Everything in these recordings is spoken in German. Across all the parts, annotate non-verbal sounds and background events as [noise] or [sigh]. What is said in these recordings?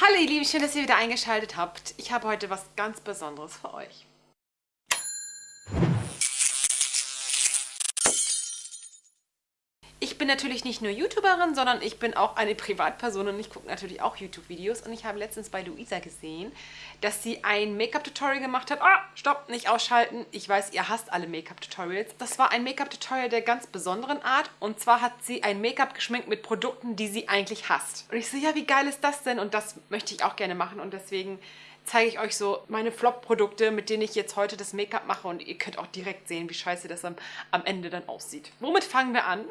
Hallo ihr Lieben, schön, dass ihr wieder eingeschaltet habt. Ich habe heute was ganz Besonderes für euch. Ich bin natürlich nicht nur YouTuberin, sondern ich bin auch eine Privatperson und ich gucke natürlich auch YouTube-Videos. Und ich habe letztens bei Luisa gesehen, dass sie ein Make-up-Tutorial gemacht hat. Ah, stopp, nicht ausschalten. Ich weiß, ihr hasst alle Make-up-Tutorials. Das war ein Make-up-Tutorial der ganz besonderen Art. Und zwar hat sie ein Make-up geschminkt mit Produkten, die sie eigentlich hasst. Und ich so, ja, wie geil ist das denn? Und das möchte ich auch gerne machen. Und deswegen zeige ich euch so meine Flop-Produkte, mit denen ich jetzt heute das Make-up mache und ihr könnt auch direkt sehen, wie scheiße das am, am Ende dann aussieht. Womit fangen wir an? [laughs]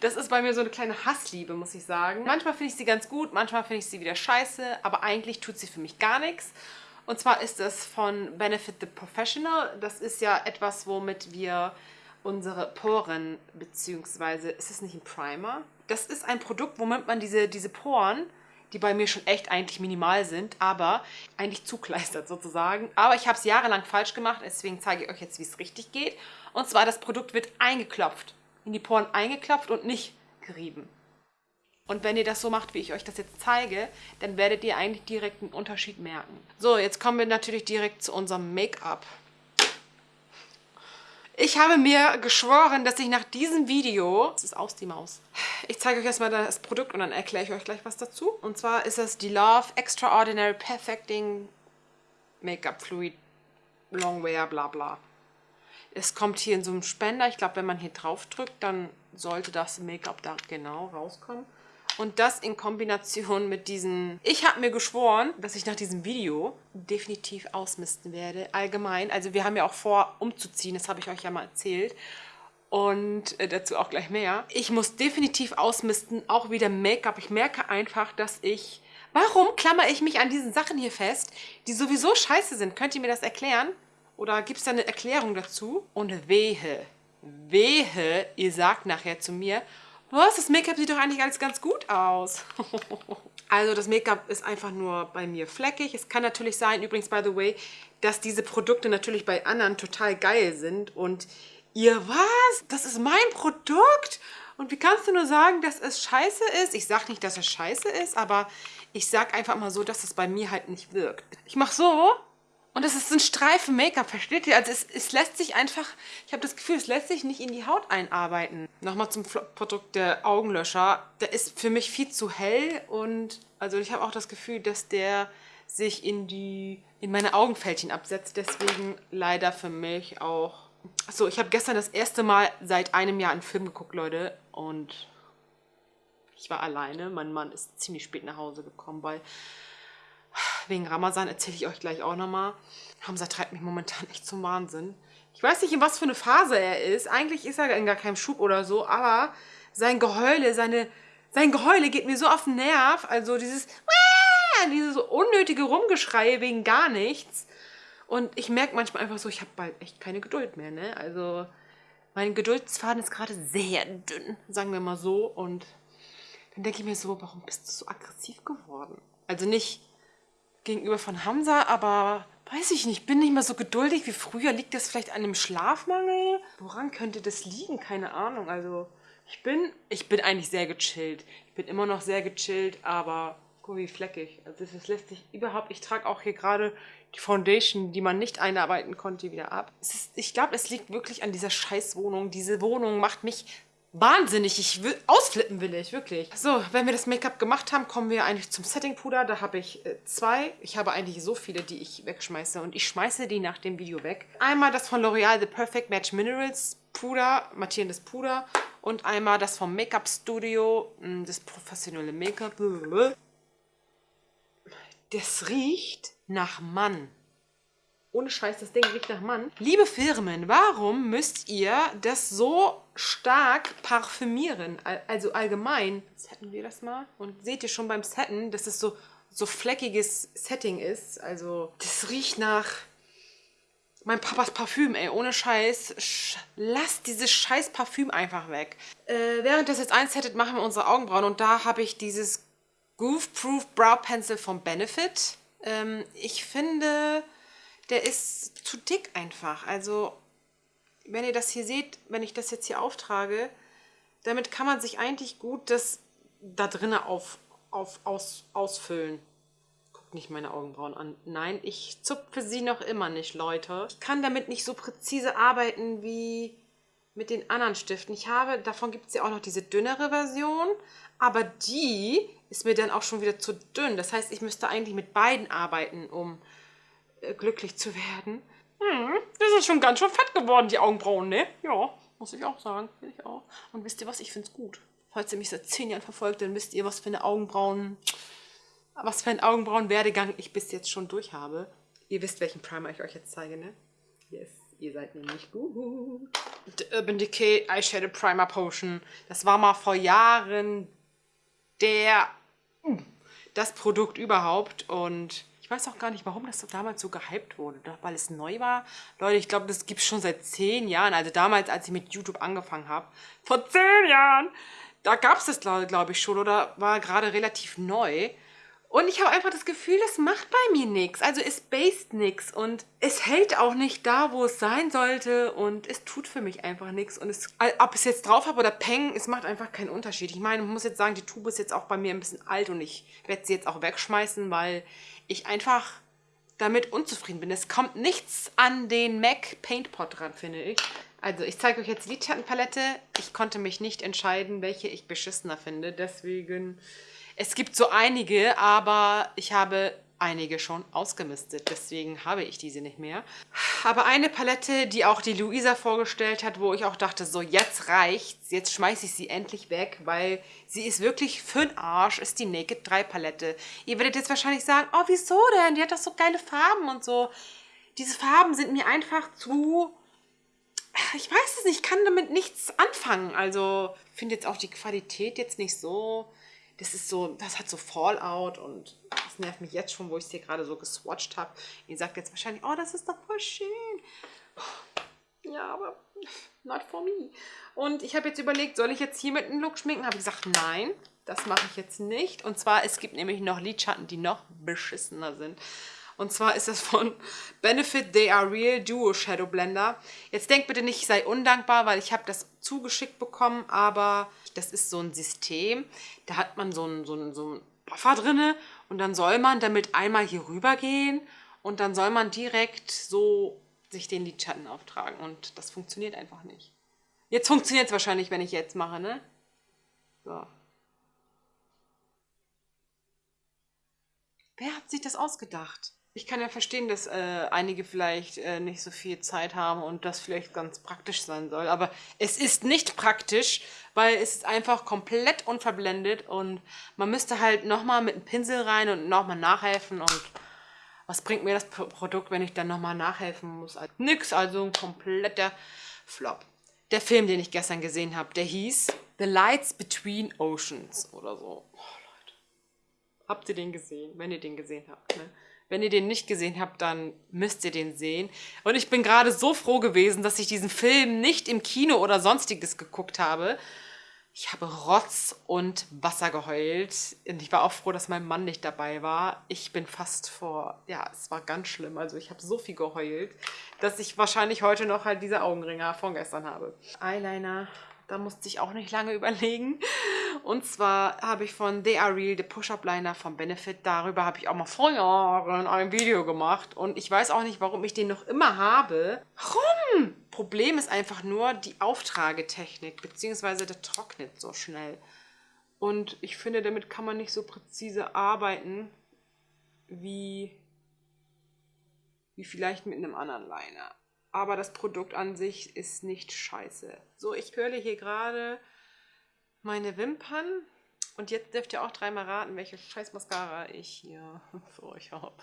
Das ist bei mir so eine kleine Hassliebe, muss ich sagen. Manchmal finde ich sie ganz gut, manchmal finde ich sie wieder scheiße, aber eigentlich tut sie für mich gar nichts. Und zwar ist es von Benefit the Professional. Das ist ja etwas, womit wir unsere Poren, beziehungsweise ist es nicht ein Primer? Das ist ein Produkt, womit man diese, diese Poren die bei mir schon echt eigentlich minimal sind, aber eigentlich zukleistert sozusagen. Aber ich habe es jahrelang falsch gemacht, deswegen zeige ich euch jetzt, wie es richtig geht. Und zwar, das Produkt wird eingeklopft, in die Poren eingeklopft und nicht gerieben. Und wenn ihr das so macht, wie ich euch das jetzt zeige, dann werdet ihr eigentlich direkt einen Unterschied merken. So, jetzt kommen wir natürlich direkt zu unserem Make-up. Ich habe mir geschworen, dass ich nach diesem Video... Das ist aus die Maus. Ich zeige euch erstmal das Produkt und dann erkläre ich euch gleich was dazu. Und zwar ist es die Love Extraordinary Perfecting Make-up Fluid Longwear bla bla. Es kommt hier in so einem Spender. Ich glaube, wenn man hier drauf drückt, dann sollte das Make-up da genau rauskommen. Und das in Kombination mit diesen... Ich habe mir geschworen, dass ich nach diesem Video definitiv ausmisten werde. Allgemein. Also wir haben ja auch vor, umzuziehen. Das habe ich euch ja mal erzählt. Und äh, dazu auch gleich mehr. Ich muss definitiv ausmisten. Auch wieder Make-up. Ich merke einfach, dass ich... Warum klammer ich mich an diesen Sachen hier fest, die sowieso scheiße sind? Könnt ihr mir das erklären? Oder gibt es da eine Erklärung dazu? Und wehe, wehe, ihr sagt nachher zu mir, was, das Make-up sieht doch eigentlich alles ganz gut aus. [laughs] also das Make-up ist einfach nur bei mir fleckig. Es kann natürlich sein, übrigens, by the way, dass diese Produkte natürlich bei anderen total geil sind. Und ihr, was? Das ist mein Produkt? Und wie kannst du nur sagen, dass es scheiße ist? Ich sage nicht, dass es scheiße ist, aber ich sage einfach mal so, dass es bei mir halt nicht wirkt. Ich mache so und es ist ein Streifen Make-up, versteht ihr? Also es, es lässt sich einfach, ich habe das Gefühl, es lässt sich nicht in die Haut einarbeiten. Nochmal zum Produkt der Augenlöscher. Der ist für mich viel zu hell und also ich habe auch das Gefühl, dass der sich in die in meine Augenfältchen absetzt. Deswegen leider für mich auch... Achso, ich habe gestern das erste Mal seit einem Jahr einen Film geguckt, Leute. Und ich war alleine. Mein Mann ist ziemlich spät nach Hause gekommen, weil wegen Ramazan erzähle ich euch gleich auch nochmal. Hamza treibt mich momentan echt zum Wahnsinn. Ich weiß nicht, in was für eine Phase er ist. Eigentlich ist er in gar keinem Schub oder so, aber sein Geheule, seine, sein Geheule geht mir so auf den Nerv. Also dieses, dieses unnötige Rumgeschrei wegen gar nichts. Und ich merke manchmal einfach so, ich habe bald echt keine Geduld mehr, ne? Also mein Geduldsfaden ist gerade sehr dünn, sagen wir mal so. Und dann denke ich mir so, warum bist du so aggressiv geworden? Also nicht gegenüber von Hamza, aber weiß ich nicht, bin nicht mehr so geduldig wie früher. Liegt das vielleicht an dem Schlafmangel? Woran könnte das liegen? Keine Ahnung. Also ich bin, ich bin eigentlich sehr gechillt. Ich bin immer noch sehr gechillt, aber guck wie fleckig. Also das lässt sich überhaupt, ich trage auch hier gerade die Foundation, die man nicht einarbeiten konnte, wieder ab. Ist, ich glaube, es liegt wirklich an dieser Scheißwohnung. Diese Wohnung macht mich wahnsinnig. Ich will, ausflippen will ich, wirklich. So, wenn wir das Make-up gemacht haben, kommen wir eigentlich zum Setting-Puder. Da habe ich äh, zwei. Ich habe eigentlich so viele, die ich wegschmeiße. Und ich schmeiße die nach dem Video weg. Einmal das von L'Oreal The Perfect Match Minerals Puder, mattierendes Puder. Und einmal das vom Make-up Studio, hm, das professionelle Make-up. Das riecht nach Mann. Ohne Scheiß, das Ding riecht nach Mann. Liebe Firmen, warum müsst ihr das so stark parfümieren? Also allgemein. Setten wir das mal. Und seht ihr schon beim Setten, dass es so, so fleckiges Setting ist. Also das riecht nach mein Papas Parfüm, ey, ohne Scheiß. Sch lasst dieses scheiß Parfüm einfach weg. Äh, während das jetzt einsettet, machen wir unsere Augenbrauen. Und da habe ich dieses Goof Proof Brow Pencil vom Benefit. Ähm, ich finde der ist zu dick einfach. Also, wenn ihr das hier seht, wenn ich das jetzt hier auftrage, damit kann man sich eigentlich gut das da drinnen auf, auf, aus, ausfüllen. guckt nicht meine Augenbrauen an. Nein, ich zupfe sie noch immer nicht, Leute. Ich kann damit nicht so präzise arbeiten wie mit den anderen Stiften. Ich habe, davon gibt es ja auch noch diese dünnere Version, aber die ist mir dann auch schon wieder zu dünn. Das heißt, ich müsste eigentlich mit beiden arbeiten, um äh, glücklich zu werden. Hm, das ist schon ganz schön fett geworden, die Augenbrauen, ne? Ja, muss ich auch sagen. Ich auch. Und wisst ihr was? Ich finde es gut. Falls ihr mich seit zehn Jahren verfolgt, dann wisst ihr, was für eine Augenbrauen, was für einen Augenbrauenwerdegang ich bis jetzt schon durch habe. Ihr wisst, welchen Primer ich euch jetzt zeige, ne? Yes, ihr seid nämlich gut. The Urban Decay Eyeshadow Primer Potion. Das war mal vor Jahren der, das Produkt überhaupt und weiß auch gar nicht, warum das so damals so gehypt wurde. Weil es neu war. Leute, ich glaube, das gibt es schon seit zehn Jahren. Also damals, als ich mit YouTube angefangen habe. Vor zehn Jahren! Da gab es das, glaube glaub ich, schon oder war gerade relativ neu. Und ich habe einfach das Gefühl, das macht bei mir nichts. Also es based nichts und es hält auch nicht da, wo es sein sollte und es tut für mich einfach nichts. Und es, ob es jetzt drauf habe oder Peng, es macht einfach keinen Unterschied. Ich meine, ich muss jetzt sagen, die Tube ist jetzt auch bei mir ein bisschen alt und ich werde sie jetzt auch wegschmeißen, weil ich einfach damit unzufrieden bin. Es kommt nichts an den MAC Paint Pot dran, finde ich. Also ich zeige euch jetzt die Lidschattenpalette. Ich konnte mich nicht entscheiden, welche ich beschissener finde. Deswegen es gibt so einige, aber ich habe einige schon ausgemistet. Deswegen habe ich diese nicht mehr. Aber eine Palette, die auch die Luisa vorgestellt hat, wo ich auch dachte, so jetzt reicht's. Jetzt schmeiße ich sie endlich weg, weil sie ist wirklich für den Arsch, ist die Naked 3 Palette. Ihr werdet jetzt wahrscheinlich sagen, oh wieso denn? Die hat doch so geile Farben und so. Diese Farben sind mir einfach zu... Ich weiß es nicht, ich kann damit nichts anfangen. Also finde jetzt auch die Qualität jetzt nicht so das ist so, das hat so Fallout und das nervt mich jetzt schon, wo ich es hier gerade so geswatcht habe. Ihr sagt jetzt wahrscheinlich, oh, das ist doch voll schön. Ja, aber not for me. Und ich habe jetzt überlegt, soll ich jetzt hier mit einem Look schminken? Habe ich gesagt, nein, das mache ich jetzt nicht. Und zwar, es gibt nämlich noch Lidschatten, die noch beschissener sind. Und zwar ist das von Benefit They Are Real Duo Shadow Blender. Jetzt denkt bitte nicht, ich sei undankbar, weil ich habe das zugeschickt bekommen, aber das ist so ein System. Da hat man so einen, so so einen Buffer drinne und dann soll man damit einmal hier rüber gehen und dann soll man direkt so sich den Lidschatten auftragen und das funktioniert einfach nicht. Jetzt funktioniert es wahrscheinlich, wenn ich jetzt mache, ne? So. Wer hat sich das ausgedacht? Ich kann ja verstehen, dass äh, einige vielleicht äh, nicht so viel Zeit haben und das vielleicht ganz praktisch sein soll. Aber es ist nicht praktisch, weil es ist einfach komplett unverblendet und man müsste halt nochmal mit einem Pinsel rein und nochmal nachhelfen. Und was bringt mir das Produkt, wenn ich dann nochmal nachhelfen muss? Also nix, also ein kompletter Flop. Der Film, den ich gestern gesehen habe, der hieß The Lights Between Oceans oder so. Oh, Leute. Habt ihr den gesehen? Wenn ihr den gesehen habt, ne? Wenn ihr den nicht gesehen habt, dann müsst ihr den sehen. Und ich bin gerade so froh gewesen, dass ich diesen Film nicht im Kino oder sonstiges geguckt habe. Ich habe Rotz und Wasser geheult. Und ich war auch froh, dass mein Mann nicht dabei war. Ich bin fast vor, ja, es war ganz schlimm. Also ich habe so viel geheult, dass ich wahrscheinlich heute noch halt diese Augenringer von gestern habe. Eyeliner da musste ich auch nicht lange [laughs] überlegen. Und zwar habe ich von They Are Real, The Push-Up Liner von Benefit, darüber habe ich auch mal vor Jahren ein Video gemacht. Und ich weiß auch nicht, warum ich den noch immer habe. Warum? Problem ist einfach nur die Auftragetechnik, beziehungsweise der trocknet so schnell. Und ich finde, damit kann man nicht so präzise arbeiten, wie, wie vielleicht mit einem anderen Liner aber das Produkt an sich ist nicht scheiße. So, ich curle hier gerade meine Wimpern und jetzt dürft ihr auch dreimal raten, welche scheiß Mascara ich hier [laughs] für euch habe.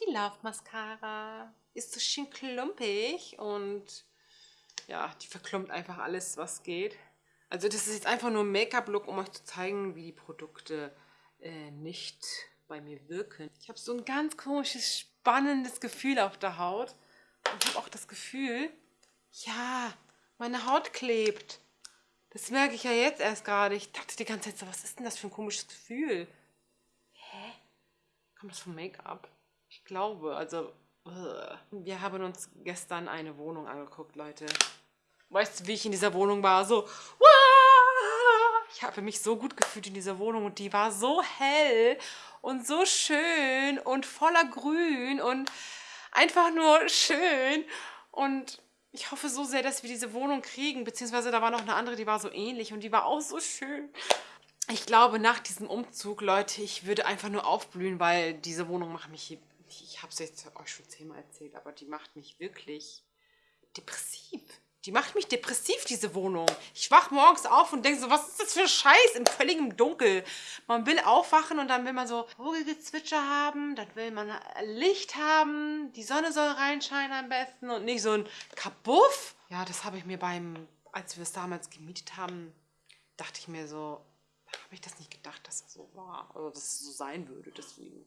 Die Love Mascara ist so schön klumpig und ja, die verklumpt einfach alles, was geht. Also das ist jetzt einfach nur ein Make-up-Look, um euch zu zeigen, wie die Produkte äh, nicht bei mir wirken. Ich habe so ein ganz komisches, spannendes Gefühl auf der Haut. Und ich habe auch das Gefühl, ja, meine Haut klebt. Das merke ich ja jetzt erst gerade. Ich dachte die ganze Zeit so, was ist denn das für ein komisches Gefühl? Hä? Kommt das vom Make-up? Ich glaube, also... Uh. Wir haben uns gestern eine Wohnung angeguckt, Leute. Weißt du, wie ich in dieser Wohnung war? So! Ich habe mich so gut gefühlt in dieser Wohnung und die war so hell und so schön und voller Grün und einfach nur schön. Und ich hoffe so sehr, dass wir diese Wohnung kriegen, beziehungsweise da war noch eine andere, die war so ähnlich und die war auch so schön. Ich glaube, nach diesem Umzug, Leute, ich würde einfach nur aufblühen, weil diese Wohnung macht mich, ich habe es jetzt euch schon zehnmal erzählt, aber die macht mich wirklich depressiv. Die macht mich depressiv, diese Wohnung. Ich wach morgens auf und denke so, was ist das für ein Scheiß im völligen Dunkel? Man will aufwachen und dann will man so Vogelgezwitscher haben, dann will man Licht haben, die Sonne soll reinscheinen am besten und nicht so ein Kabuff. Ja, das habe ich mir beim, als wir es damals gemietet haben, dachte ich mir so, habe ich das nicht gedacht, dass das so war, oder dass es so sein würde, deswegen.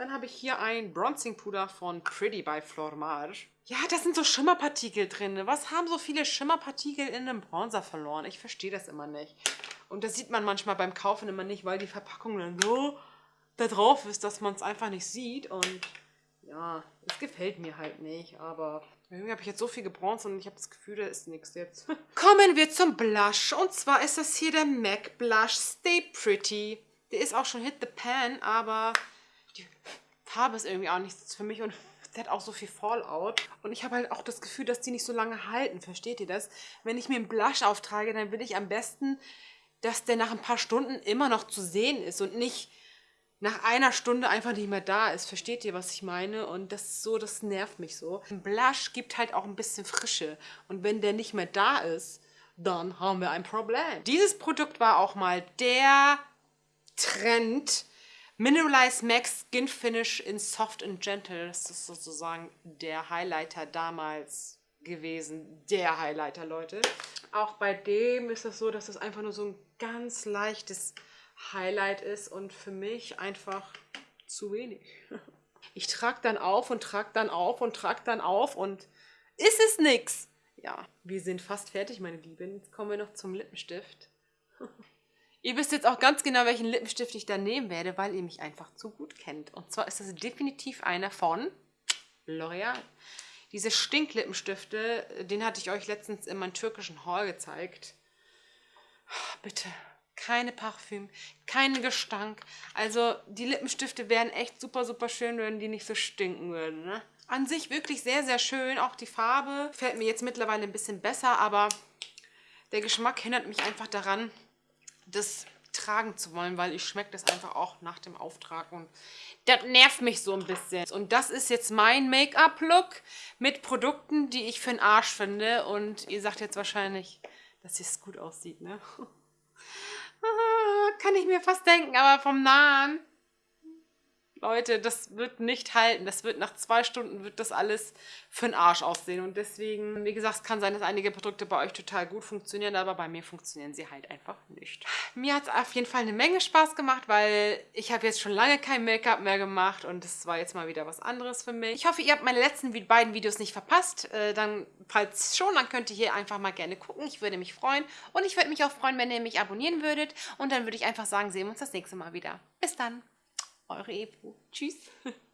Dann habe ich hier ein Bronzing Puder von Pretty by Flormage. Ja, da sind so Schimmerpartikel drin. Was haben so viele Schimmerpartikel in einem Bronzer verloren? Ich verstehe das immer nicht. Und das sieht man manchmal beim Kaufen immer nicht, weil die Verpackung dann so da drauf ist, dass man es einfach nicht sieht. Und ja, es gefällt mir halt nicht. Aber irgendwie habe ich jetzt so viel gebronzt und ich habe das Gefühl, da ist nichts jetzt. [laughs] Kommen wir zum Blush. Und zwar ist das hier der MAC Blush Stay Pretty. Der ist auch schon Hit the Pan, aber Farbe ist irgendwie auch nichts für mich und [laughs] sie hat auch so viel Fallout. Und ich habe halt auch das Gefühl, dass die nicht so lange halten. Versteht ihr das? Wenn ich mir einen Blush auftrage, dann will ich am besten, dass der nach ein paar Stunden immer noch zu sehen ist und nicht nach einer Stunde einfach nicht mehr da ist. Versteht ihr, was ich meine? Und das ist so, das nervt mich so. Ein Blush gibt halt auch ein bisschen Frische. Und wenn der nicht mehr da ist, dann haben wir ein Problem. Dieses Produkt war auch mal der Trend Mineralize Max Skin Finish in Soft and Gentle. Das ist sozusagen der Highlighter damals gewesen. Der Highlighter, Leute. Auch bei dem ist es das so, dass es einfach nur so ein ganz leichtes Highlight ist und für mich einfach zu wenig. [laughs] Ich trage dann auf und trage dann auf und trage dann auf und ist es nix. Ja, wir sind fast fertig, meine Lieben. Jetzt kommen wir noch zum Lippenstift. [laughs] Ihr wisst jetzt auch ganz genau, welchen Lippenstift ich da nehmen werde, weil ihr mich einfach zu gut kennt. Und zwar ist das definitiv einer von L'Oreal. Diese Stinklippenstifte, den hatte ich euch letztens in meinem türkischen Haul gezeigt. Bitte, keine Parfüm, kein Gestank. Also die Lippenstifte wären echt super, super schön, wenn die nicht so stinken würden. Ne? An sich wirklich sehr, sehr schön. Auch die Farbe fällt mir jetzt mittlerweile ein bisschen besser, aber der Geschmack hindert mich einfach daran, das tragen zu wollen, weil ich schmecke das einfach auch nach dem Auftrag und das nervt mich so ein bisschen. Und das ist jetzt mein Make-up-Look mit Produkten, die ich für den Arsch finde und ihr sagt jetzt wahrscheinlich, dass es gut aussieht, ne? [laughs] Kann ich mir fast denken, aber vom Nahen Leute, das wird nicht halten. Das wird nach zwei Stunden wird das alles für den Arsch aussehen. Und deswegen, wie gesagt, es kann sein, dass einige Produkte bei euch total gut funktionieren, aber bei mir funktionieren sie halt einfach nicht. Mir hat es auf jeden Fall eine Menge Spaß gemacht, weil ich habe jetzt schon lange kein Make-up mehr gemacht und das war jetzt mal wieder was anderes für mich. Ich hoffe, ihr habt meine letzten beiden Videos nicht verpasst. Äh, dann, falls schon, dann könnt ihr hier einfach mal gerne gucken. Ich würde mich freuen. Und ich würde mich auch freuen, wenn ihr mich abonnieren würdet. Und dann würde ich einfach sagen, sehen wir uns das nächste Mal wieder. Bis dann! Eure Ebro. Tschüss. [laughs]